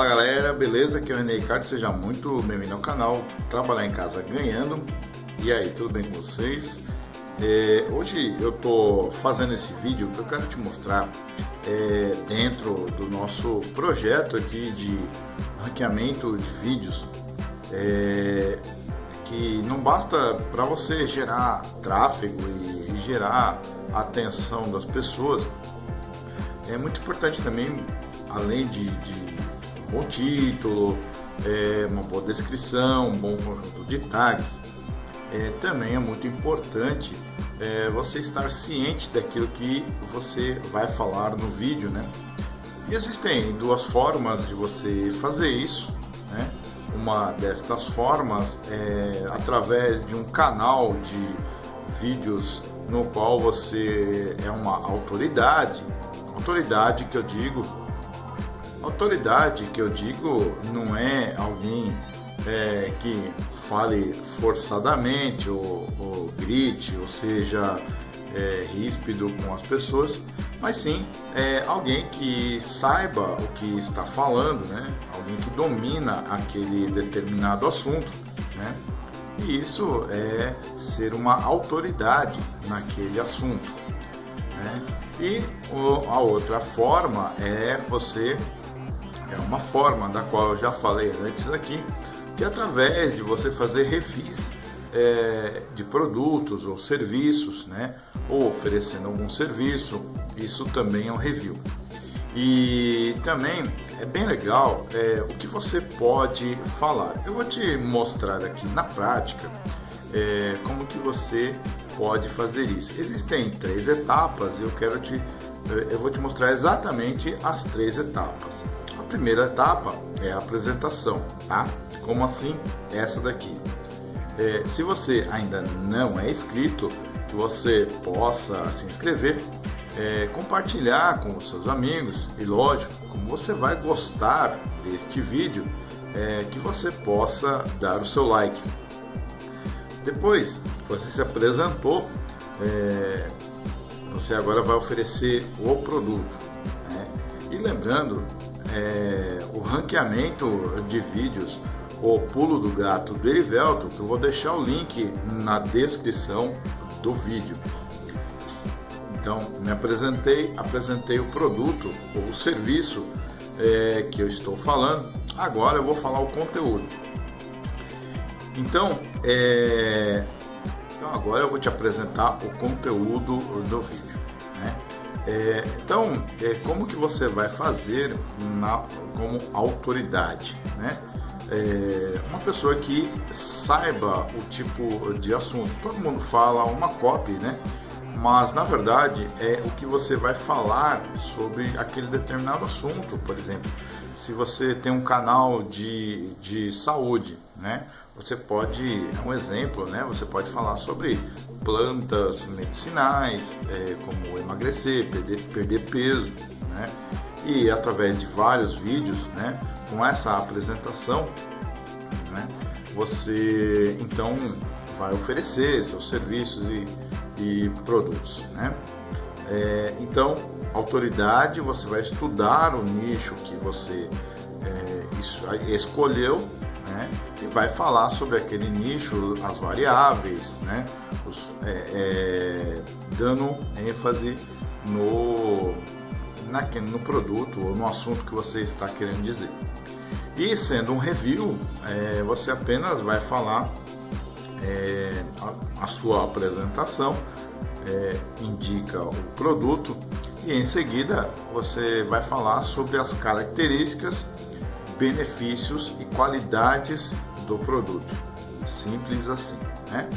Fala galera, beleza? Aqui é o René Ricardo, seja muito bem-vindo ao canal Trabalhar em Casa Ganhando. E aí, tudo bem com vocês? É, hoje eu tô fazendo esse vídeo que eu quero te mostrar é, dentro do nosso projeto aqui de ranqueamento de vídeos. É, que não basta para você gerar tráfego e, e gerar atenção das pessoas, é muito importante também, além de, de bom título, é, uma boa descrição, um bom conjunto de tags, é, também é muito importante é, você estar ciente daquilo que você vai falar no vídeo, né? E existem duas formas de você fazer isso, né? Uma destas formas é através de um canal de vídeos no qual você é uma autoridade. Autoridade que eu digo, autoridade que eu digo não é alguém é, que fale forçadamente ou, ou grite, ou seja é, ríspido com as pessoas, mas sim é, alguém que saiba o que está falando, né? alguém que domina aquele determinado assunto. Né? E isso é ser uma autoridade naquele assunto. Né? E a outra forma é você, é uma forma da qual eu já falei antes aqui, que através de você fazer refis é, de produtos ou serviços, né? ou oferecendo algum serviço, isso também é um review. E também é bem legal é, o que você pode falar. Eu vou te mostrar aqui na prática é, como que você pode fazer isso. Existem três etapas e eu quero te, eu vou te mostrar exatamente as três etapas. Primeira etapa é a apresentação, tá? Como assim? Essa daqui. É, se você ainda não é inscrito, que você possa se inscrever, é, compartilhar com os seus amigos e lógico, como você vai gostar deste vídeo, é, que você possa dar o seu like. Depois você se apresentou, é, você agora vai oferecer o produto. Né? E lembrando, é, o ranqueamento de vídeos o pulo do gato do Erivelto, que eu vou deixar o link na descrição do vídeo. Então, me apresentei, apresentei o produto ou o serviço é, que eu estou falando. Agora eu vou falar o conteúdo. Então, é, então agora eu vou te apresentar o conteúdo do vídeo. É, então, é, como que você vai fazer na, como autoridade? Né? É, uma pessoa que saiba o tipo de assunto. Todo mundo fala uma copy, né? Mas na verdade é o que você vai falar sobre aquele determinado assunto, por exemplo. Se você tem um canal de, de saúde, né? Você pode, é um exemplo, né? Você pode falar sobre plantas medicinais, é, como emagrecer, perder, perder peso, né? E através de vários vídeos, né? Com essa apresentação, né? Você então vai oferecer seus serviços e, e produtos, né? É, então, autoridade, você vai estudar o nicho que você é, escolheu né? e vai falar sobre aquele nicho, as variáveis, né? Os, é, é, dando ênfase no, na, no produto ou no assunto que você está querendo dizer. E sendo um review, é, você apenas vai falar é, a, a, sua apresentação, é, indica o produto e em seguida você vai falar sobre as características benefícios e qualidades do produto. Simples assim, né?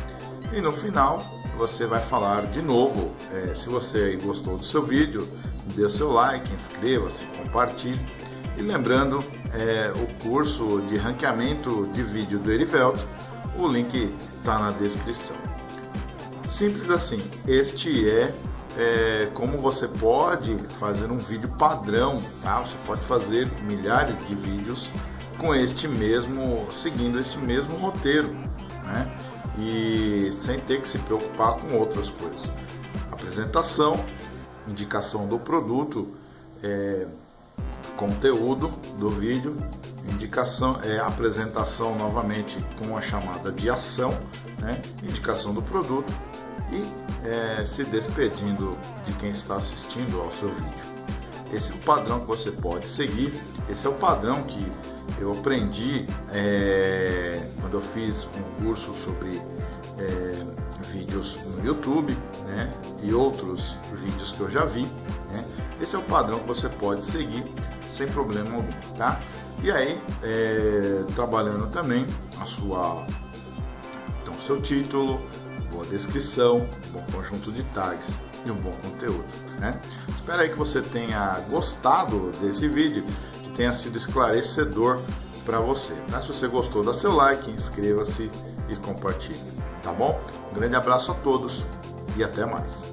E no final você vai falar de novo, é, se você gostou do seu vídeo, dê o seu like, inscreva-se, compartilhe. E lembrando, é, o curso de ranqueamento de vídeo do Erivelto, o link está na descrição. Simples assim, este é é, como você pode fazer um vídeo padrão, tá? Você pode fazer milhares de vídeos com este mesmo, seguindo este mesmo roteiro, né? E sem ter que se preocupar com outras coisas. Apresentação, indicação do produto, é, conteúdo do vídeo, indicação é apresentação novamente com a chamada de ação, né? indicação do produto e é, se despedindo de quem está assistindo ao seu vídeo. Esse é o padrão que você pode seguir, esse é o padrão que eu aprendi é, quando eu fiz um curso sobre é, vídeos no YouTube né, e outros vídeos que eu já vi. Né, esse é o padrão que você pode seguir sem problema algum, tá? E aí, é, trabalhando também a sua, então, seu título, boa descrição, bom conjunto de tags e um bom conteúdo, né? Espero aí que você tenha gostado desse vídeo, que tenha sido esclarecedor para você. Tá? Se você gostou, dá seu like, inscreva-se e compartilhe, tá bom? Um grande abraço a todos e até mais.